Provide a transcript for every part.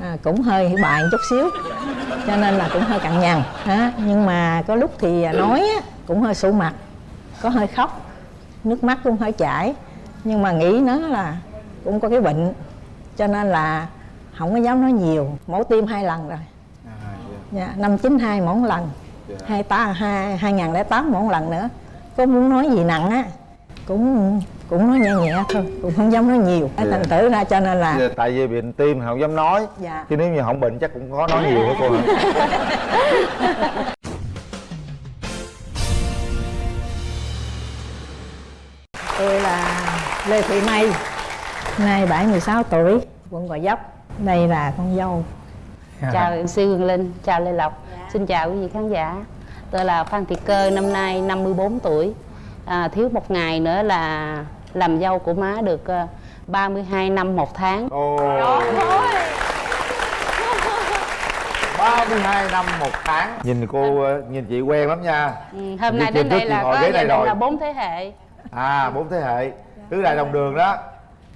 à, cũng hơi bài chút xíu cho nên là cũng hơi cằn nhằn á nhưng mà có lúc thì nói á, cũng hơi sụ mặt có hơi khóc nước mắt cũng hơi chảy. Nhưng mà nghĩ nó là cũng có cái bệnh cho nên là không có dám nói nhiều mổ tim hai lần rồi. Dạ, năm chín hai một lần hai tá hai hai ngàn lẻ tám một lần nữa. Có muốn nói gì nặng á cũng cũng nói nhẹ nhẹ thôi cũng không dám nói nhiều. Cái thành thử ra cho nên là Giờ tại vì bệnh tim không dám nói. Dạ. chứ nếu như không bệnh chắc cũng có nói nhiều đó cô tôi là lê thị mây nay 76 tuổi quận gò vấp. Đây là con dâu. Chào sư Hương Linh, chào Lê Lộc. Xin chào quý vị khán giả. Tôi là Phan Thị Cơ, năm nay 54 tuổi. À, Thiếu một ngày nữa là làm dâu của má được ờ, 32 năm một tháng. Ồ. 32 năm một tháng. Nhìn cô ờ, nhìn chị quen lắm nha. Ừ, Hôm nay trên đến trước đây chị là ngồi có đình rồi. là bốn thế hệ. À bốn thế hệ. Tứ đại đồng đường đó.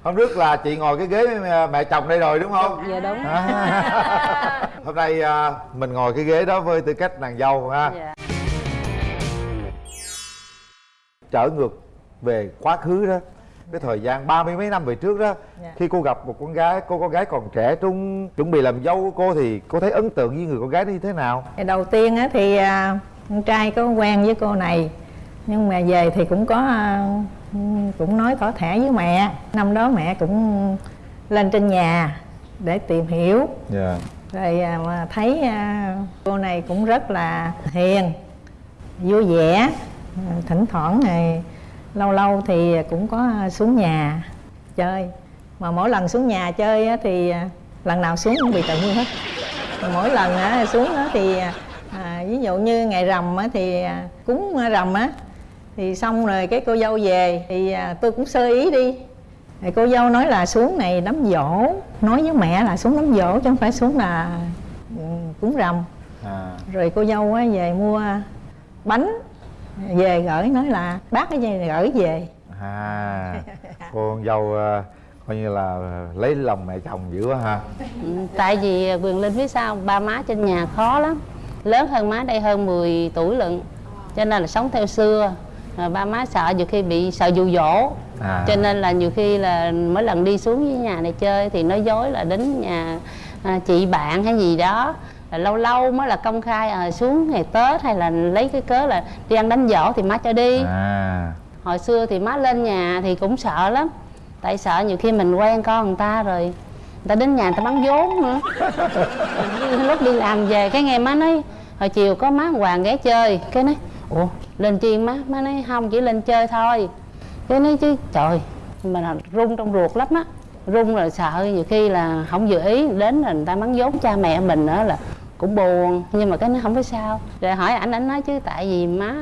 Hôm trước là chị ngồi cái ghế mẹ- mẹ chồng đây rồi đúng không? Dạ đúng. À. Hôm nay mình ngồi cái ghế đó với tư cách nàng dâu ha. Dạ. Trở ngược về quá khứ đó. Cái thời gian ba mươi mấy năm về trước đó Dạ. khi cô gặp một con gái cô con gái còn trẻ trung chuẩn bị làm dâu của cô thì cô thấy ấn tượng với người con gái đó như thế nào? Đầu tiên á thì à, con trai có quen với cô này nhưng mà về thì cũng có à, cũng nói thỏ thẻ với mẹ. Năm đó mẹ cũng lên trên nhà để tìm hiểu. Dạ. Rồi à, mà thấy cô này cũng rất là hiền vui vẻ thỉnh thoảng này lâu lâu thì cũng có xuống nhà chơi. Mà mỗi lần xuống nhà chơi thì à, lần nào xuống cũng bị tự nhiên hết. Mỗi lần á, xuống thì à, ví dụ như ngày rằm thì à, cúng rằm á thì xong rồi cái cô dâu về thì à, tôi cũng sơ ý đi. Thì cô dâu nói là xuống này đám dỗ nói với mẹ là xuống đám dỗ chứ không phải xuống là ừ, cúng rằm. À. Rồi cô dâu á về mua bánh về gửi nói là bác cái gì gửi về. À con dâu à, coi như là lấy lòng mẹ chồng dữ quá ha. Ừ, Tại vì Quyền Linh biết sao Ba má trên nhà khó lắm. Lớn hơn má đây hơn 10 tuổi lận Cho nên là sống theo xưa. Ba má sợ nhiều khi bị sợ dụ dỗ. À. Cho nên là nhiều khi là mỗi lần đi xuống với nhà này chơi Thì nói dối là đến nhà à, chị bạn hay gì đó là lâu lâu mới là công khai à, xuống ngày Tết hay là lấy cái cớ là đi ăn đánh dỗ thì má cho đi. À. Hồi xưa thì má lên nhà thì cũng sợ lắm. Tại sợ nhiều khi mình quen con người ta rồi người ta đến nhà người ta bắn vốn nữa. Lúc đi làm về cái nghe má nói hồi chiều có má hoàng ghé chơi cái nói ủa lên chi má? Má nói không chỉ lên chơi thôi. Cái nói chứ trời là run trong ruột lắm á. Run rồi sợ nhiều khi là không vừa ý đến là người ta bắn vốn cha mẹ mình nữa là cũng buồn. Nhưng mà cái nó không có sao. Rồi hỏi ảnh ảnh nói chứ tại vì má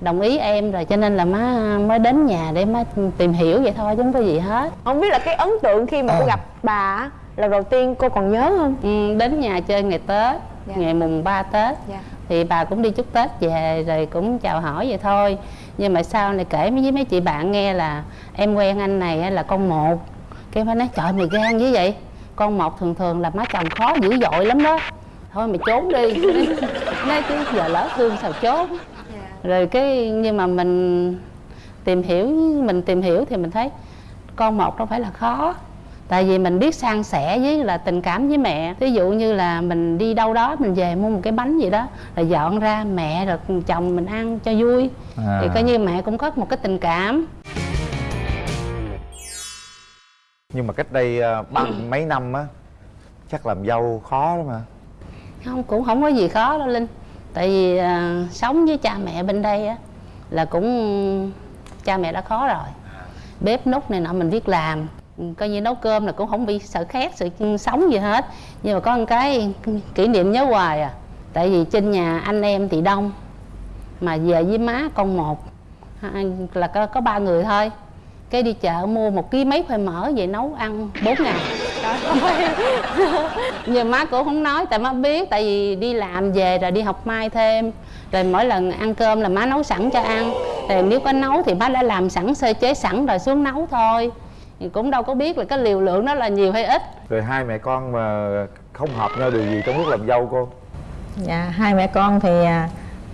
đồng ý em rồi cho nên là má mới đến nhà để má tìm hiểu vậy thôi chứ không có gì hết. Không biết là cái ấn tượng khi mà cô gặp bà á, lần đầu tiên cô còn nhớ không? Ừ, đến nhà chơi ngày tết Dạ. ngày mùng 3 tết. Dạ. thì bà cũng đi chúc tết về rồi cũng chào hỏi vậy thôi. Nhưng mà sau này kể với mấy chị bạn nghe là em quen anh này á là con một. Cái mới nói trời mày gan như vậy. Con một thường thường là má chồng khó dữ dội lắm đó thôi mày trốn đi. Nói chứ giờ lỡ thương sao trốn. Rồi cái nhưng mà mình tìm hiểu mình tìm hiểu thì mình thấy con một đâu phải là khó. Tại vì mình biết san sẻ với là tình cảm với mẹ. Ví dụ như là mình đi đâu đó mình về mua một cái bánh gì đó là dọn ra mẹ rồi chồng mình ăn cho vui. À. thì coi như mẹ cũng có một cái tình cảm. Nhưng mà cách đây à, ba mấy năm á chắc làm dâu khó lắm mà không cũng không có gì khó đâu linh. Tại vì à, sống với cha mẹ bên đây á là cũng cha mẹ đã khó rồi. Bếp nút này nọ mình biết làm. Ừ, coi như nấu cơm là cũng không bị sợ khét sợ sống gì hết. Nhưng mà có một cái kỷ niệm nhớ hoài à tại vì trên nhà anh em thì đông mà về với má con một là có, có ba người thôi. Cái đi chợ mua một ký mấy khoai mỡ về nấu ăn bốn ngày nhưng má cũng không nói tại má biết tại vì đi làm về rồi đi học mai thêm. Rồi mỗi lần ăn cơm là má nấu sẵn cho ăn. Thì nếu có nấu thì má đã làm sẵn sơ chế sẵn rồi xuống nấu thôi. Thì cũng đâu có biết là cái liều lượng đó là nhiều hay ít. Rồi hai mẹ con mà không hợp nhau điều gì trong lúc làm dâu cô? Dạ hai mẹ con thì à,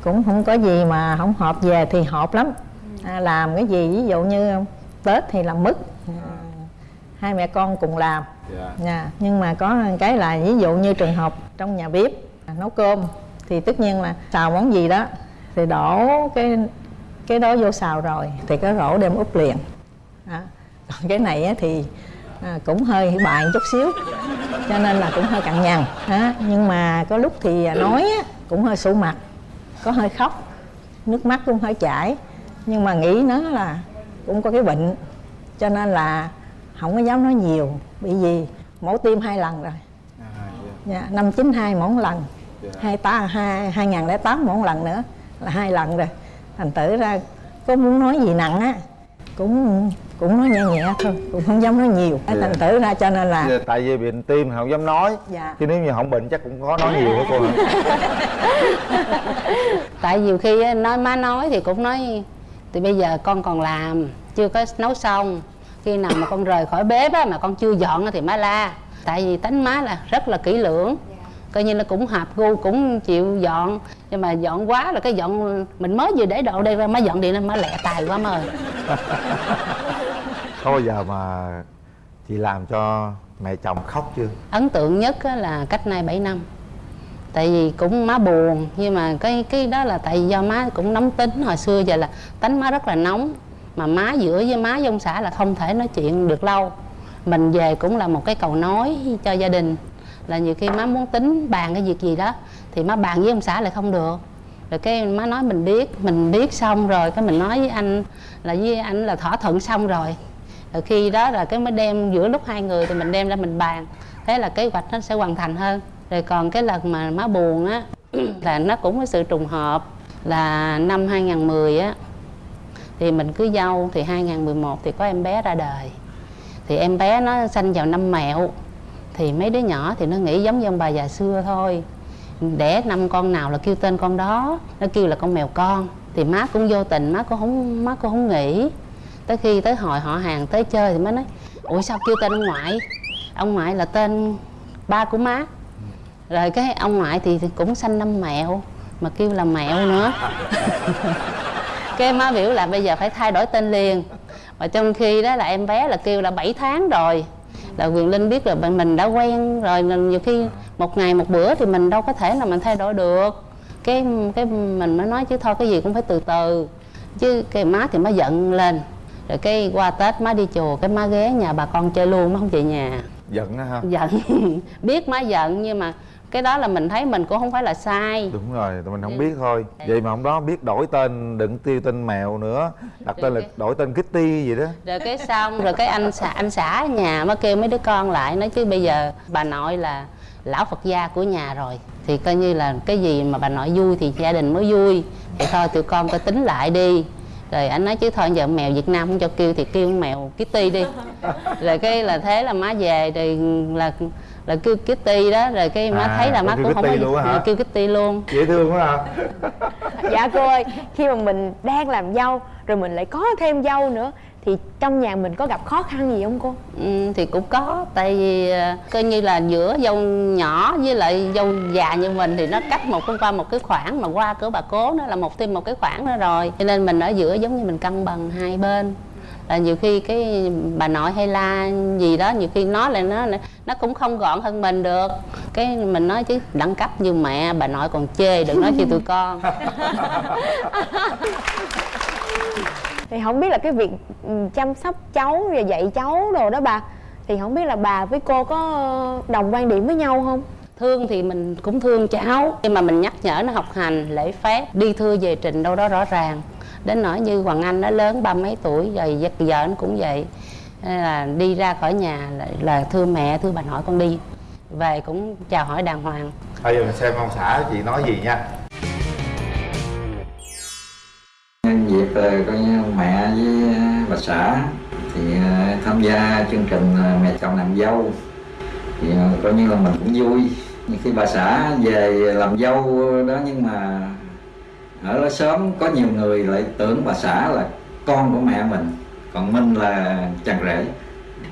cũng không có gì mà không hợp về thì hợp lắm. À, làm cái gì ví dụ như tết thì làm mứt. À, hai mẹ con cùng làm. Dạ. Dạ, nhưng mà có cái là ví dụ như trường hợp trong nhà bếp à, nấu cơm thì tất nhiên là xào món gì đó thì đổ cái cái đó vô xào rồi thì cái rổ đem úp liền. Đó. còn cái này thì à, cũng hơi bài chút xíu cho nên là cũng hơi cằn nhằn. Đó. nhưng mà có lúc thì à, nói cũng hơi sụ mặt có hơi khóc nước mắt cũng hơi chảy. Nhưng mà nghĩ nó là cũng có cái bệnh cho nên là không có dám nói nhiều bị gì mổ tim hai lần rồi à, dạ, năm chín hai một lần Dạ. hai tá hai hai ngàn lẻ tám một lần nữa là hai lần rồi thành tử ra có muốn nói gì nặng á cũng cũng nói nhẹ nhẹ thôi cũng không dám nói nhiều Dạ. thành tử ra cho nên là dạ. tại vì bệnh tim không dám nói Dạ. chứ nếu như không bệnh chắc cũng khó nói nhiều đó cô hả tại nhiều khi á, nói má nói thì cũng nói thì bây giờ con còn làm chưa có nấu xong khi nào mà con rời khỏi bếp á, mà con chưa dọn á thì má la. Tại vì tánh má là rất là kỹ lưỡng. Coi như là cũng hợp gu cũng chịu dọn. Nhưng mà dọn quá là cái dọn mình mới vừa để đồ đây ra má dọn điện lên má lẹ tài quá má ơi. Có bao giờ mà chị làm cho mẹ chồng khóc chưa? Ấn tượng nhất á là cách nay 7 năm. Tại vì cũng má buồn nhưng mà cái cái đó là tại vì do má cũng nóng tính hồi xưa giờ là tánh má rất là nóng mà má giữa với má với ông xã là không thể nói chuyện được lâu. Mình về cũng là một cái cầu nối cho gia đình. Là nhiều khi má muốn tính bàn cái việc gì đó, thì má bàn với ông xã lại không được. Rồi cái má nói mình biết mình biết xong rồi, cái mình nói với anh là với anh là thỏa thuận xong rồi. Rồi khi đó là cái mới đem giữa lúc hai người thì mình đem ra mình bàn thế là kế hoạch nó sẽ hoàn thành hơn. Rồi còn cái lần mà má buồn á, là nó cũng có sự trùng hợp. Là năm 2010 á thì mình cứ dâu, thì 2011 thì có em bé ra đời. Thì em bé nó sanh vào năm mẹo, thì mấy đứa nhỏ thì nó nghĩ giống như ông bà già xưa thôi. Đẻ năm con nào là kêu tên con đó, nó kêu là con mèo con. Thì má cũng vô tình, má cũng không, má cũng không nghĩ. Tới khi tới hội họ hàng tới chơi thì má nói, ủa sao kêu tên ông ngoại? Ông ngoại là tên ba của má. Rồi cái ông ngoại thì thì cũng sanh năm mẹo, mà kêu là mẹo nữa. cái má biểu là bây giờ phải thay đổi tên liền. Mà trong khi đó là em bé là kêu là 7 tháng rồi. Là quyền linh biết là mình đã quen rồi nên nhiều khi một ngày một bữa thì mình đâu có thể là mình thay đổi được. Cái cái mình mới nói chứ thôi cái gì cũng phải từ từ. Chứ cái má thì má giận lên. Rồi cái qua tết má đi chùa cái má ghé nhà bà con chơi luôn má không về nhà. Giận á ha giận. Biết má giận nhưng mà cái đó là mình thấy mình cũng không phải là sai. Đúng rồi tụi mình không Ừ. biết thôi. Vậy mà hôm đó biết đổi tên đừng tiêu tên mèo nữa. Đặt tên là đổi tên kitty gì đó. Rồi cái xong rồi cái anh xã anh xã ở nhà mới kêu mấy đứa con lại nói chứ bây giờ bà nội là lão phật gia của nhà rồi. Thì coi như là cái gì mà bà nội vui thì gia đình mới vui. Thì thôi tụi con coi tính lại đi. Rồi anh nói chứ thôi giờ mèo việt nam không cho kêu thì kêu mèo kitty đi. Rồi cái là thế là má về thì là là kêu kitty đó rồi cái má À, thấy là má cũng không có luôn hả? kêu kitty luôn. Dễ thương quá ha dạ cô ơi khi mà mình đang làm dâu rồi mình lại có thêm dâu nữa thì trong nhà mình có gặp khó khăn gì không cô? Ừ, thì cũng có tại vì ờ, coi như là giữa dâu nhỏ với lại dâu già như mình thì nó cách một cái qua một cái khoảng mà qua cửa bà cố nó là một thêm một cái khoảng nữa rồi. Cho nên mình ở giữa giống như mình cân bằng hai bên là nhiều khi cái bà nội hay la gì đó nhiều khi nói lại nó nó cũng không gọn hơn mình được. Cái mình nói chứ đẳng cấp như mẹ bà nội còn chê đừng nói chi tụi con. Thì không biết là cái việc ừ, chăm sóc cháu và dạy cháu đồ đó bà thì không biết là bà với cô có đồng quan điểm với nhau không? Thương thì mình cũng thương cháu nhưng mà mình nhắc nhở nó học hành lễ phép đi thưa về trình đâu đó rõ ràng đến nỗi như hoàng anh nó lớn ba mấy tuổi rồi giờ giờ anh cũng vậy. Nên là đi ra khỏi nhà là, là thưa mẹ thưa bà nội con đi. Về cũng chào hỏi đàng hoàng. Bây giờ mình xem ông xã chị nói gì nha. Nhân dịp ờ, coi như mẹ với ờ, bà xã thì ờ, tham gia chương trình mẹ chồng làm dâu. Thì coi như là mình cũng vui. Nhưng khi bà xã về làm dâu đó nhưng mà ở đó sớm, có nhiều người lại tưởng bà xã là con của mẹ mình, còn mình là chàng rể.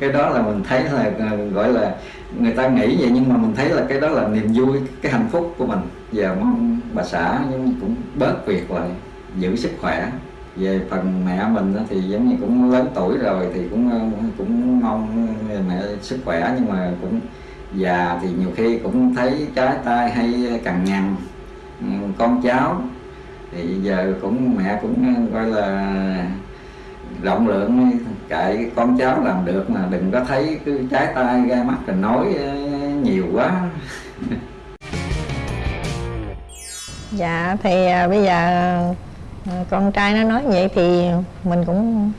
Cái đó là mình thấy là ờ, gọi là người ta nghĩ vậy, nhưng mà mình thấy là cái đó là niềm vui, cái hạnh phúc của mình. Giờ mong bà xã nhưng cũng bớt việc lại, giữ sức khỏe. Về phần mẹ mình thì giống như cũng lớn tuổi rồi thì cũng ờ, cũng mong mẹ sức khỏe, nhưng mà cũng già thì nhiều khi cũng thấy trái tay hay cằn nhằn. Ừ, con cháu thì giờ cũng mẹ cũng coi là rộng lượng kệ con cháu làm được mà đừng có thấy cứ trái tay ra mắt rồi nói ờ, nhiều quá. Dạ thì à, bây giờ ờ, con trai nó nói vậy thì mình cũng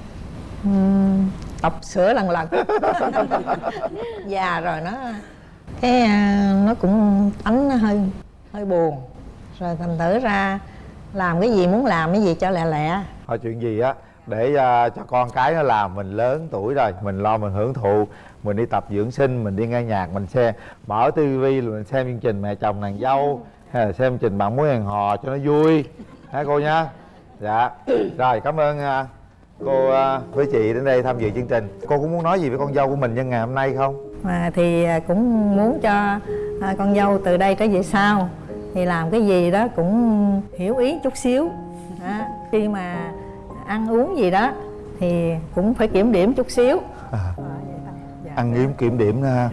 um, tập sửa lần lần. Già rồi nó cái à, nó cũng tánh nó hơi hơi buồn. Rồi thành thử ra làm cái gì muốn làm cái gì cho lẹ lẹ. Thôi chuyện gì á để à, cho con cái nó làm mình lớn tuổi rồi mình lo mình hưởng thụ mình đi tập dưỡng sinh mình đi nghe nhạc mình xem mở tivi mình xem chương trình mẹ chồng nàng dâu hay là xem chương trình bạn muốn hẹn hò cho nó vui. Hả cô nhá? Dạ. Rồi cảm ơn à, cô à, với chị đến đây tham dự chương trình. Cô cũng muốn nói gì với con dâu của mình nhân ngày hôm nay không? Mà thì à, cũng muốn cho à, con dâu từ đây trở về sau thì làm cái gì đó cũng hiểu ý chút xíu. Đó. khi mà ăn uống gì đó thì cũng phải kiểm điểm chút xíu. À, Dạ. ăn nghiêm kiểm điểm ha.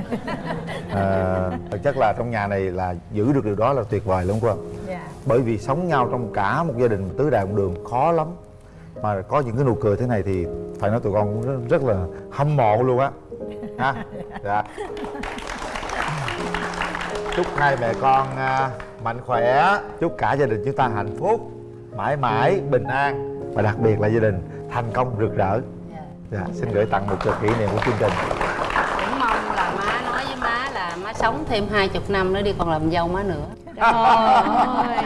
À, chất là trong nhà này là giữ được điều đó là tuyệt vời lắm cô dạ. bởi vì sống nhau trong cả một gia đình tứ đại một đường khó lắm. Mà có những cái nụ cười thế này thì phải nói tụi con cũng rất, rất là hâm mộ luôn á. Ha? Dạ. Chúc hai mẹ con à, mạnh khỏe. Chúc cả gia đình chúng ta hạnh phúc mãi mãi bình an. Và đặc biệt là gia đình thành công rực rỡ. Dạ. Xin gửi tặng một trò kỷ niệm của chương trình. Cũng mong là má nói với má là má sống thêm hai chục năm nữa đi còn làm dâu má nữa. Trời ơi.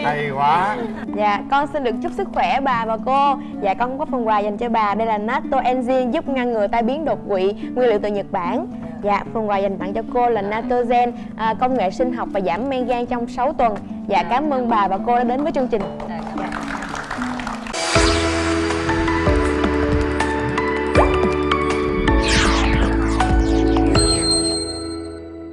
Hay quá. Dạ, con xin được chúc sức khỏe bà và cô. Dạ, con có phần quà dành cho bà. Đây là Natto Enzyme giúp ngăn ngừa tai biến đột quỵ Nguyên liệu từ Nhật Bản Dạ, phần quà dành tặng cho cô là Natogen à, Công nghệ sinh học và giảm men gan trong 6 tuần. Dạ, cảm ơn bà và cô đã đến với chương trình.